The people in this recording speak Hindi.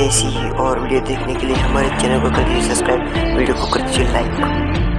ऐसी ही और वीडियो देखने के लिए हमारे चैनल को कर दीजिए सब्सक्राइब, वीडियो को कर दीजिए लाइक।